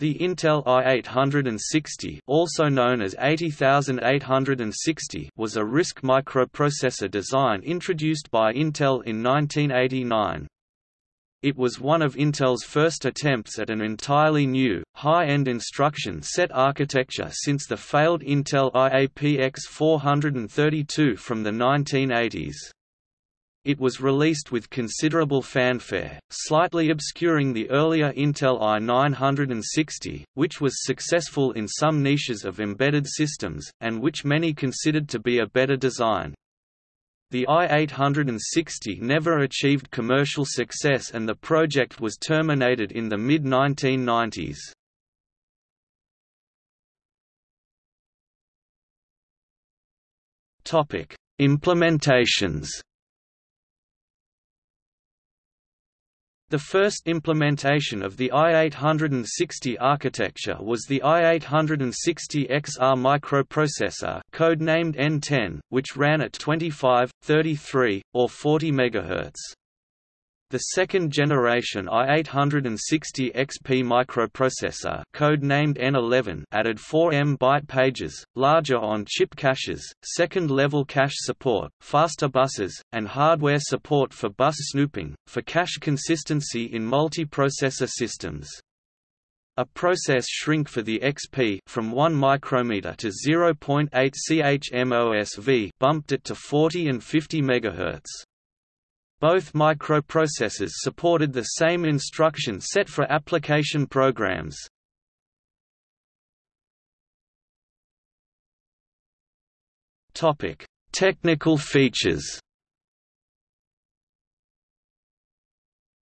The Intel i860 also known as 80860 was a RISC microprocessor design introduced by Intel in 1989. It was one of Intel's first attempts at an entirely new, high-end instruction set architecture since the failed Intel IAPX 432 from the 1980s. It was released with considerable fanfare, slightly obscuring the earlier Intel i960, which was successful in some niches of embedded systems, and which many considered to be a better design. The i860 never achieved commercial success and the project was terminated in the mid-1990s. Implementations The first implementation of the i860 architecture was the i860XR microprocessor code-named N10, which ran at 25, 33, or 40 MHz. The second generation i860 XP microprocessor code-named N11 added 4 M byte pages, larger on-chip caches, second-level cache support, faster buses, and hardware support for bus snooping, for cache consistency in multiprocessor systems. A process shrink for the XP from 1 micrometer to 0.8 CHMOS V bumped it to 40 and 50 MHz. Both microprocessors supported the same instruction set for application programs. Topic: Technical features.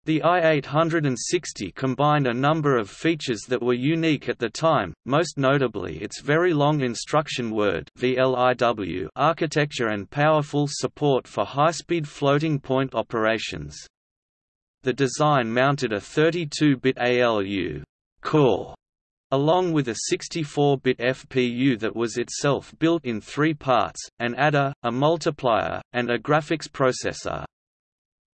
The i860 combined a number of features that were unique at the time, most notably its very long instruction word VLIW architecture and powerful support for high-speed floating-point operations. The design mounted a 32-bit ALU core along with a 64-bit FPU that was itself built in three parts, an adder, a multiplier, and a graphics processor.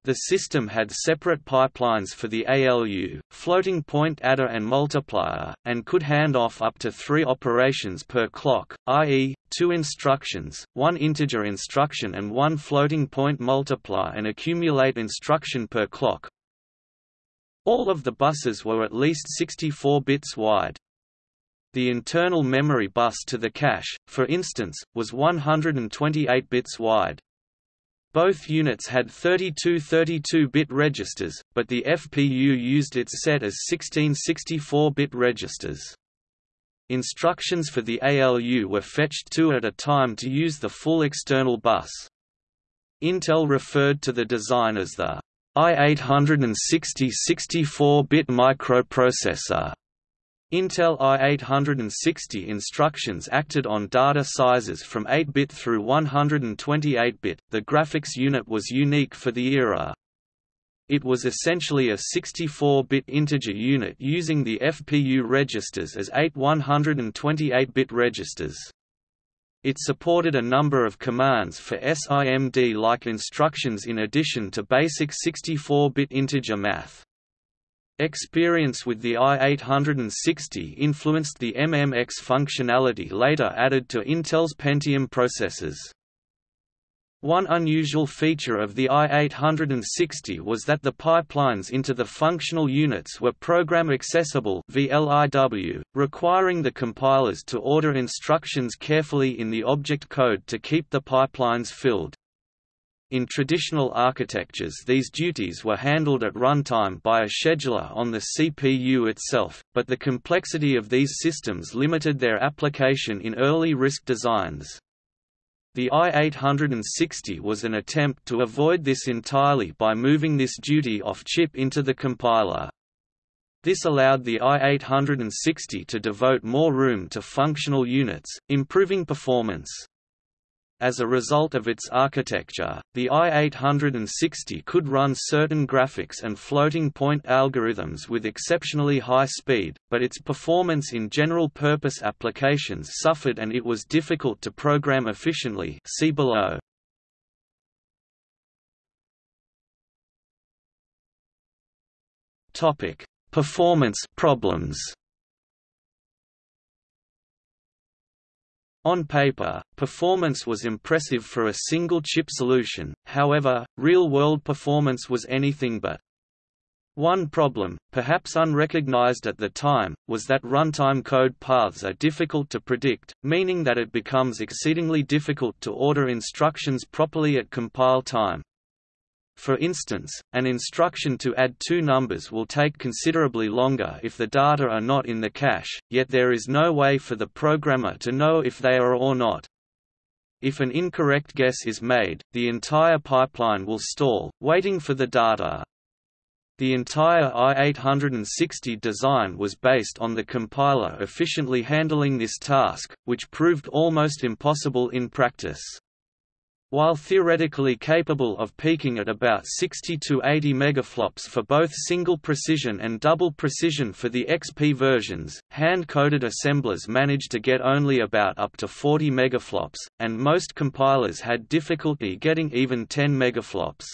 The system had separate pipelines for the ALU, floating point adder and multiplier, and could hand off up to three operations per clock, i.e., two instructions, one integer instruction and one floating point multiply and accumulate instruction per clock. All of the buses were at least 64 bits wide. The internal memory bus to the cache, for instance, was 128 bits wide. Both units had 32 32-bit registers, but the FPU used its set as 16 64-bit registers. Instructions for the ALU were fetched two at a time to use the full external bus. Intel referred to the design as the i860 64-bit microprocessor. Intel i860 instructions acted on data sizes from 8-bit through 128-bit. The graphics unit was unique for the era. It was essentially a 64-bit integer unit using the FPU registers as eight 128-bit registers. It supported a number of commands for SIMD-like instructions in addition to basic 64-bit integer math. Experience with the i860 influenced the MMX functionality later added to Intel's Pentium processors. One unusual feature of the i860 was that the pipelines into the functional units were program accessible VLIW, requiring the compilers to order instructions carefully in the object code to keep the pipelines filled. In traditional architectures these duties were handled at runtime by a scheduler on the CPU itself, but the complexity of these systems limited their application in early RISC designs. The i860 was an attempt to avoid this entirely by moving this duty off-chip into the compiler. This allowed the i860 to devote more room to functional units, improving performance. As a result of its architecture, the i860 could run certain graphics and floating-point algorithms with exceptionally high speed, but its performance in general-purpose applications suffered and it was difficult to program efficiently see below. Performance problems On paper, performance was impressive for a single-chip solution, however, real-world performance was anything but. One problem, perhaps unrecognized at the time, was that runtime code paths are difficult to predict, meaning that it becomes exceedingly difficult to order instructions properly at compile time. For instance, an instruction to add two numbers will take considerably longer if the data are not in the cache, yet there is no way for the programmer to know if they are or not. If an incorrect guess is made, the entire pipeline will stall, waiting for the data. The entire i860 design was based on the compiler efficiently handling this task, which proved almost impossible in practice. While theoretically capable of peaking at about 60 to 80 megaflops for both single precision and double precision for the XP versions, hand-coded assemblers managed to get only about up to 40 megaflops, and most compilers had difficulty getting even 10 megaflops.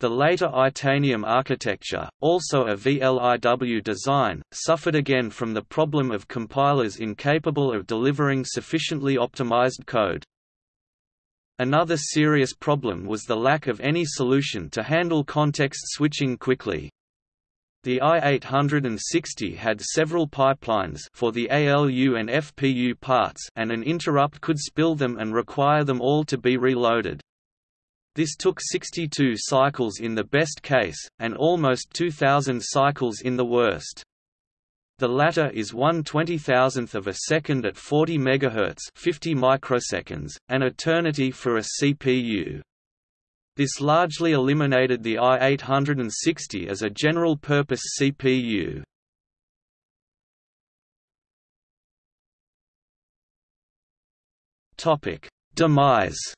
The later Itanium architecture, also a VLIW design, suffered again from the problem of compilers incapable of delivering sufficiently optimized code. Another serious problem was the lack of any solution to handle context switching quickly. The i860 had several pipelines for the ALU and FPU parts and an interrupt could spill them and require them all to be reloaded. This took 62 cycles in the best case, and almost 2000 cycles in the worst. The latter is 1 20000th of a second at 40 MHz 50 microseconds, an eternity for a CPU. This largely eliminated the i860 as a general-purpose CPU. Demise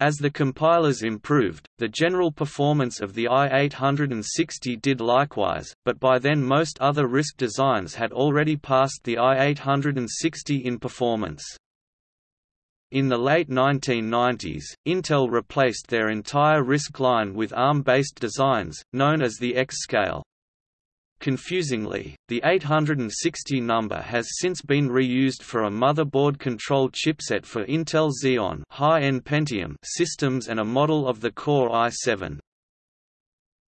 As the compilers improved, the general performance of the i860 did likewise, but by then most other RISC designs had already passed the i860 in performance. In the late 1990s, Intel replaced their entire RISC line with ARM-based designs, known as the X-Scale. Confusingly, the 860 number has since been reused for a motherboard-controlled chipset for Intel Xeon high-end Pentium systems and a model of the Core i7.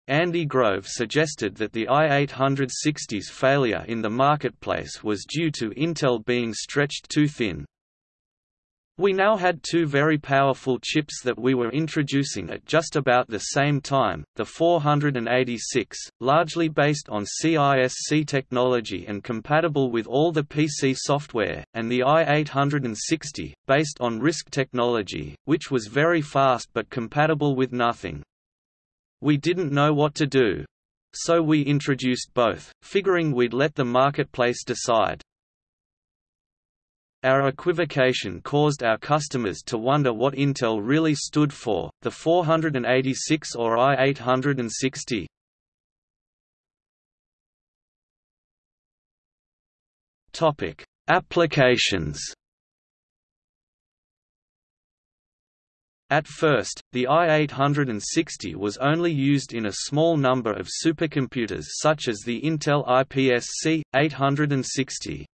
Andy Grove suggested that the i860's failure in the marketplace was due to Intel being stretched too thin, we now had two very powerful chips that we were introducing at just about the same time, the 486, largely based on CISC technology and compatible with all the PC software, and the i860, based on RISC technology, which was very fast but compatible with nothing. We didn't know what to do. So we introduced both, figuring we'd let the marketplace decide. Our equivocation caused our customers to wonder what Intel really stood for, the 486 or i860. Topic: Applications. At first, the i860 was only used in a small number of supercomputers such as the Intel IPSC 860.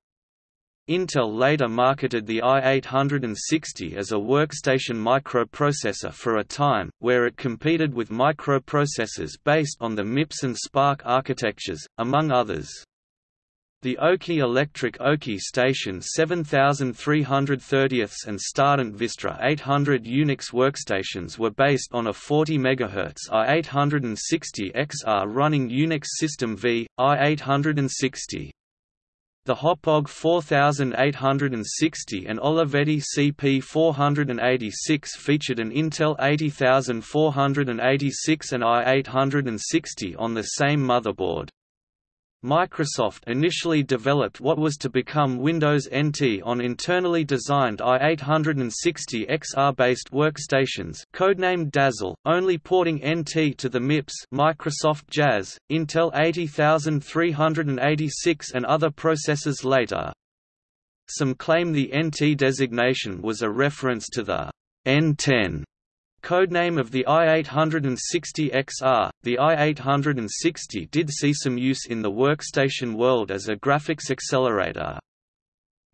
Intel later marketed the i860 as a workstation microprocessor for a time, where it competed with microprocessors based on the MIPS and SPARC architectures, among others. The Oki Electric Oki Station 7330 and Stardent Vistra 800 Unix workstations were based on a 40 MHz i860XR running Unix System V, i860. The Hauppauge 4860 and Olivetti CP486 featured an Intel 80486 and i860 on the same motherboard. Microsoft initially developed what was to become Windows NT on internally designed i860 XR-based workstations codenamed Dazzle, only porting NT to the MIPS Microsoft Jazz, Intel 80386 and other processors later. Some claim the NT designation was a reference to the N10 Codename of the i860XR, the i860 did see some use in the workstation world as a graphics accelerator.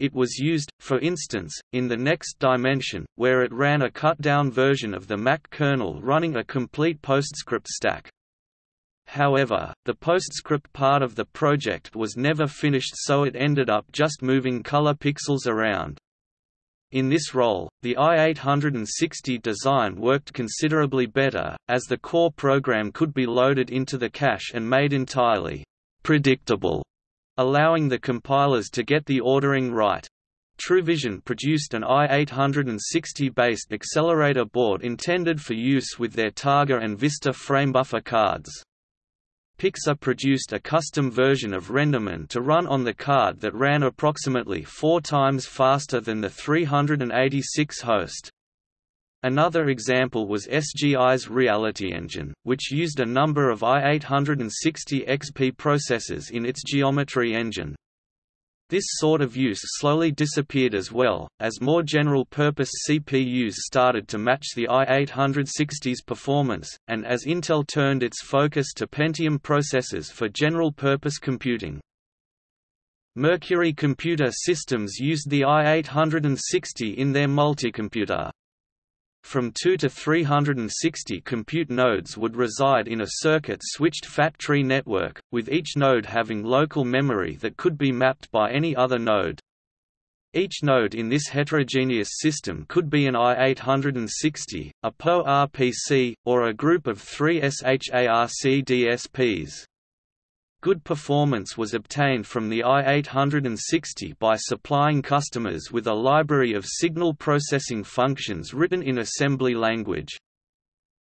It was used, for instance, in the NeXT Dimension, where it ran a cut-down version of the Mach kernel running a complete PostScript stack. However, the PostScript part of the project was never finished so it ended up just moving color pixels around. In this role, the i860 design worked considerably better, as the core program could be loaded into the cache and made entirely predictable, allowing the compilers to get the ordering right. TrueVision produced an i860-based accelerator board intended for use with their Targa and Vista framebuffer cards. Pixar produced a custom version of Renderman to run on the card that ran approximately four times faster than the 386 host. Another example was SGI's Reality Engine, which used a number of i860 XP processors in its geometry engine. This sort of use slowly disappeared as well, as more general-purpose CPUs started to match the i860's performance, and as Intel turned its focus to Pentium processors for general-purpose computing. Mercury Computer Systems used the i860 in their multicomputer. From 2 to 360 compute nodes would reside in a circuit-switched fat tree network, with each node having local memory that could be mapped by any other node. Each node in this heterogeneous system could be an i860, a PowerPC, or a group of three SHARC DSPs. Good performance was obtained from the i860 by supplying customers with a library of signal processing functions written in assembly language.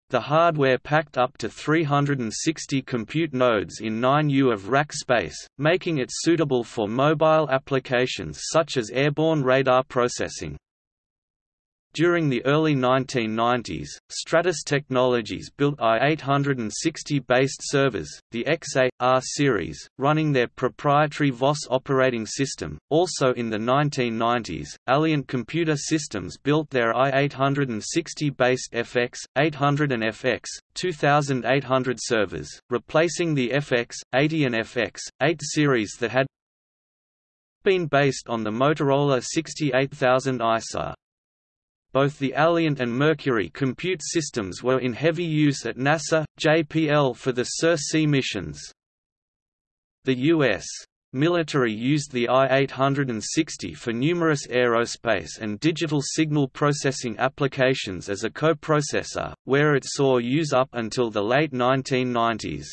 The hardware packed up to 360 compute nodes in 9U of rack space, making it suitable for mobile applications such as airborne radar processing. During the early 1990s, Stratus Technologies built i860-based servers, the XA-R series, running their proprietary VOS operating system. Also in the 1990s, Alliant Computer Systems built their i860-based FX, 800 and FX, 2800 servers, replacing the FX, 80 and FX, 8 series that had been based on the Motorola 68000 ISA. Both the Alliant and Mercury compute systems were in heavy use at NASA, JPL for the SIR-C missions. The U.S. military used the I-860 for numerous aerospace and digital signal processing applications as a coprocessor, where it saw use up until the late 1990s.